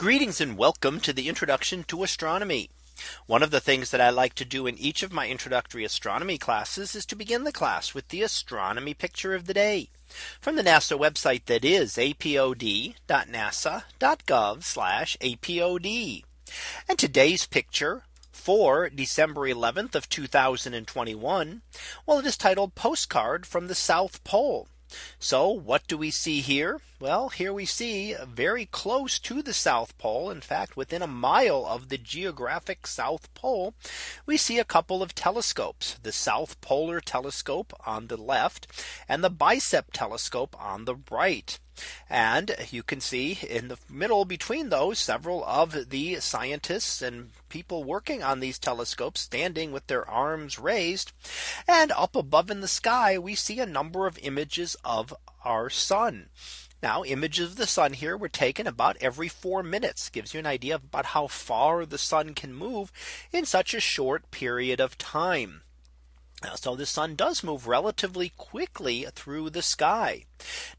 Greetings and welcome to the introduction to astronomy. One of the things that I like to do in each of my introductory astronomy classes is to begin the class with the astronomy picture of the day from the NASA website that is apod.nasa.gov apod. And today's picture for December 11th of 2021. Well, it is titled postcard from the South Pole. So what do we see here? Well, here we see very close to the South Pole. In fact, within a mile of the geographic South Pole, we see a couple of telescopes, the South Polar Telescope on the left and the Bicep Telescope on the right. And you can see in the middle between those several of the scientists and people working on these telescopes standing with their arms raised. And up above in the sky, we see a number of images of our sun. Now images of the sun here were taken about every four minutes gives you an idea about how far the sun can move in such a short period of time. Uh, so the sun does move relatively quickly through the sky.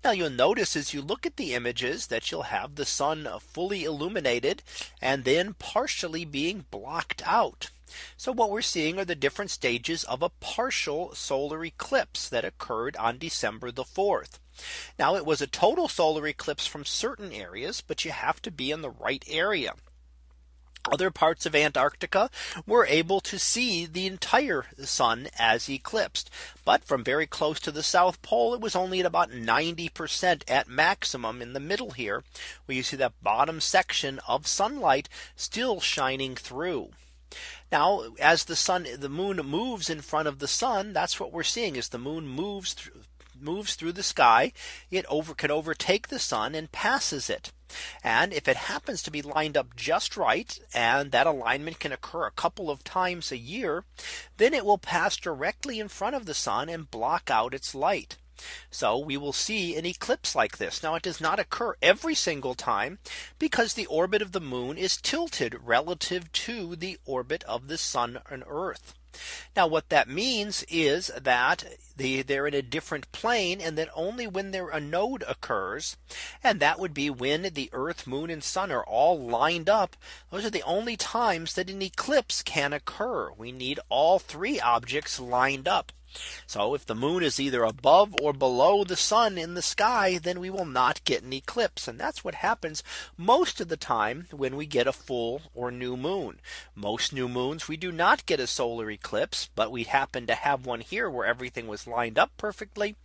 Now you'll notice as you look at the images that you'll have the sun fully illuminated and then partially being blocked out. So what we're seeing are the different stages of a partial solar eclipse that occurred on December the 4th. Now it was a total solar eclipse from certain areas, but you have to be in the right area other parts of Antarctica were able to see the entire sun as eclipsed. But from very close to the South Pole, it was only at about 90% at maximum in the middle here, where you see that bottom section of sunlight still shining through. Now, as the sun, the moon moves in front of the sun, that's what we're seeing is the moon moves through moves through the sky, it over can overtake the sun and passes it. And if it happens to be lined up just right, and that alignment can occur a couple of times a year, then it will pass directly in front of the sun and block out its light. So we will see an eclipse like this. Now it does not occur every single time because the orbit of the moon is tilted relative to the orbit of the sun and earth. Now what that means is that the, they're in a different plane and that only when there a node occurs and that would be when the earth moon and sun are all lined up those are the only times that an eclipse can occur. We need all three objects lined up so if the moon is either above or below the sun in the sky, then we will not get an eclipse. And that's what happens most of the time when we get a full or new moon. Most new moons we do not get a solar eclipse, but we happen to have one here where everything was lined up perfectly.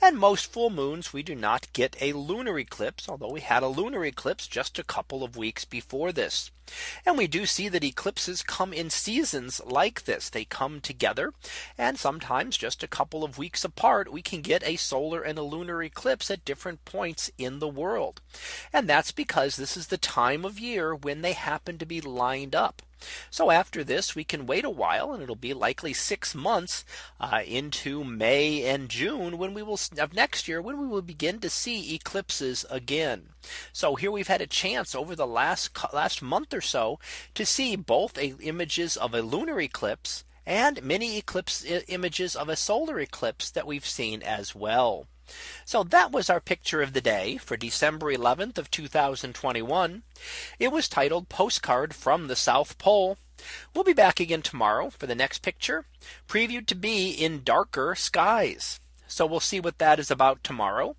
And most full moons we do not get a lunar eclipse, although we had a lunar eclipse just a couple of weeks before this. And we do see that eclipses come in seasons like this. They come together and sometimes just a couple of weeks apart, we can get a solar and a lunar eclipse at different points in the world. And that's because this is the time of year when they happen to be lined up. So after this, we can wait a while and it'll be likely six months uh, into May and June when we will of next year when we will begin to see eclipses again. So here we've had a chance over the last last month or so to see both a, images of a lunar eclipse and many eclipse images of a solar eclipse that we've seen as well. So that was our picture of the day for December 11th of 2021. It was titled postcard from the South Pole. We'll be back again tomorrow for the next picture previewed to be in darker skies. So we'll see what that is about tomorrow.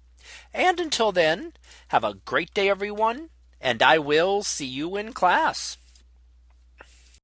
And until then, have a great day, everyone. And I will see you in class.